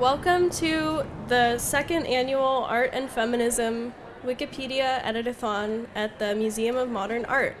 Welcome to the second annual Art and Feminism Wikipedia Editathon at the Museum of Modern Art.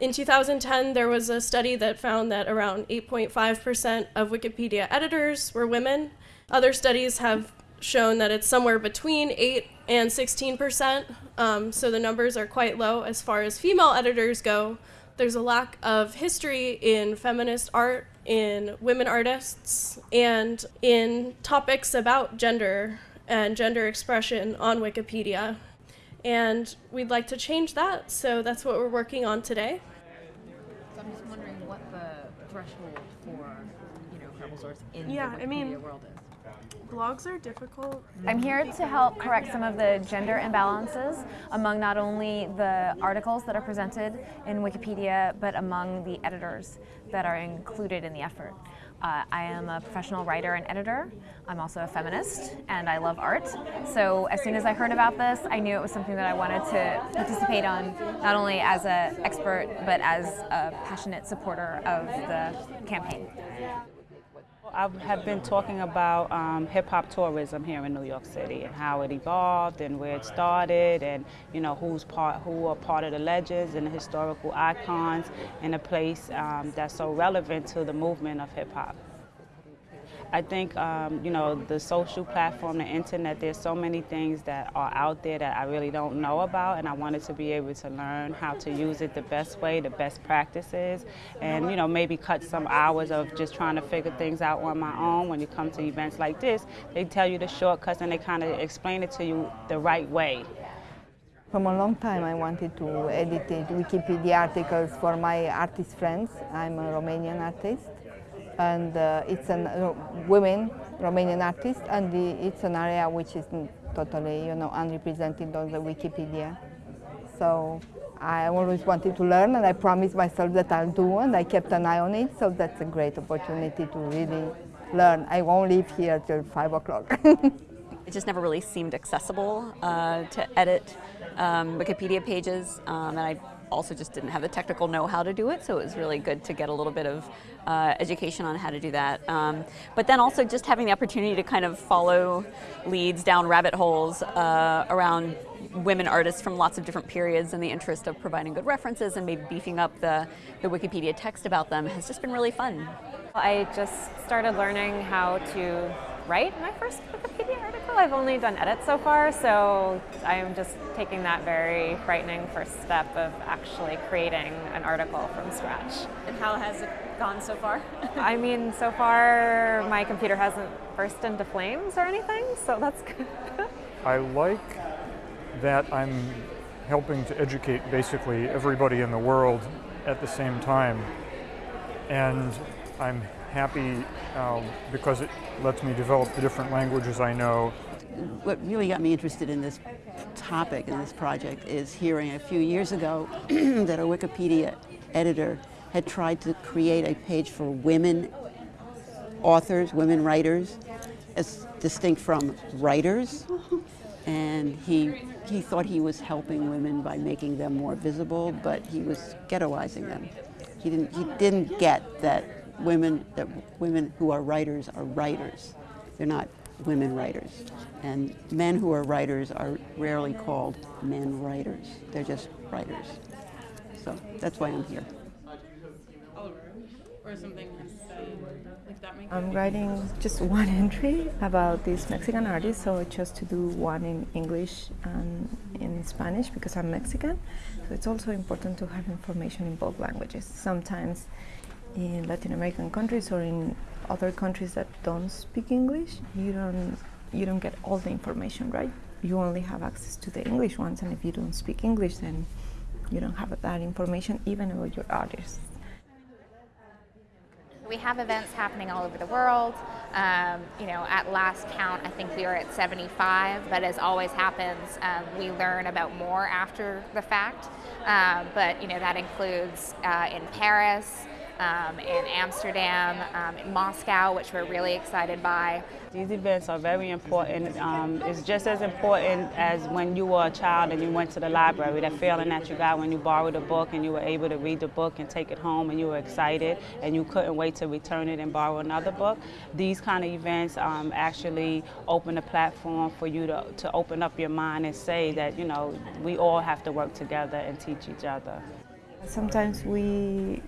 In 2010, there was a study that found that around 8.5% of Wikipedia editors were women. Other studies have shown that it's somewhere between 8 and 16%, um, so the numbers are quite low as far as female editors go. There's a lack of history in feminist art, in women artists, and in topics about gender and gender expression on Wikipedia. And we'd like to change that, so that's what we're working on today. So I'm just wondering what the threshold for, you know, credible source in Yeah, the Wikipedia I mean- world is. Blogs are difficult. I'm here to help correct some of the gender imbalances among not only the articles that are presented in Wikipedia, but among the editors that are included in the effort. Uh, I am a professional writer and editor. I'm also a feminist, and I love art. So as soon as I heard about this, I knew it was something that I wanted to participate on, not only as an expert, but as a passionate supporter of the campaign. I have been talking about um, hip hop tourism here in New York City and how it evolved and where it started and you know who's part who are part of the legends and the historical icons in a place um, that's so relevant to the movement of hip hop. I think um, you know the social platform, the internet. There's so many things that are out there that I really don't know about, and I wanted to be able to learn how to use it the best way, the best practices, and you know maybe cut some hours of just trying to figure things out on my own. When you come to events like this, they tell you the shortcuts and they kind of explain it to you the right way. From a long time I wanted to edit Wikipedia articles for my artist friends. I'm a Romanian artist and uh, it's a uh, women Romanian artist and the, it's an area which is totally you know unrepresented on the Wikipedia. So I always wanted to learn and I promised myself that I'll do and I kept an eye on it so that's a great opportunity to really learn. I won't leave here till five o'clock. It just never really seemed accessible uh, to edit um, Wikipedia pages, um, and I also just didn't have the technical know-how to do it, so it was really good to get a little bit of uh, education on how to do that. Um, but then also just having the opportunity to kind of follow leads down rabbit holes uh, around women artists from lots of different periods in the interest of providing good references and maybe beefing up the, the Wikipedia text about them has just been really fun. I just started learning how to write my first Wikipedia article. I've only done edits so far, so I'm just taking that very frightening first step of actually creating an article from scratch. And how has it gone so far? I mean, so far my computer hasn't burst into flames or anything, so that's good. I like that I'm helping to educate basically everybody in the world at the same time. And I'm happy um, because it lets me develop the different languages I know. What really got me interested in this topic and this project is hearing a few years ago that a Wikipedia editor had tried to create a page for women authors, women writers, as distinct from writers. And he, he thought he was helping women by making them more visible, but he was ghettoizing them. He didn't, he didn't get that women, that women who are writers are writers. They're not women writers. And men who are writers are rarely called men writers. They're just writers. So that's why I'm here. Or something like that makes I'm writing just one entry about this Mexican artist, so I chose to do one in English and in Spanish because I'm Mexican. So it's also important to have information in both languages. Sometimes in Latin American countries or in other countries that don't speak English, you don't you don't get all the information, right? You only have access to the English ones, and if you don't speak English, then you don't have that information even about your artists. We have events happening all over the world. Um, you know, at last count, I think we were at 75, but as always happens, um, we learn about more after the fact. Uh, but, you know, that includes uh, in Paris, um, in Amsterdam, um, in Moscow, which we're really excited by. These events are very important. Um, it's just as important as when you were a child and you went to the library, that feeling that you got when you borrowed a book and you were able to read the book and take it home and you were excited and you couldn't wait to return it and borrow another book. These kind of events um, actually open a platform for you to, to open up your mind and say that, you know, we all have to work together and teach each other. Sometimes we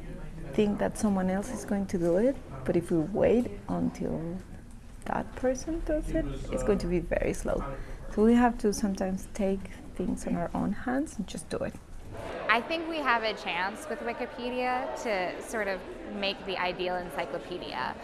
think that someone else is going to do it, but if we wait until that person does it, it's going to be very slow. So we have to sometimes take things in our own hands and just do it. I think we have a chance with Wikipedia to sort of make the ideal encyclopedia.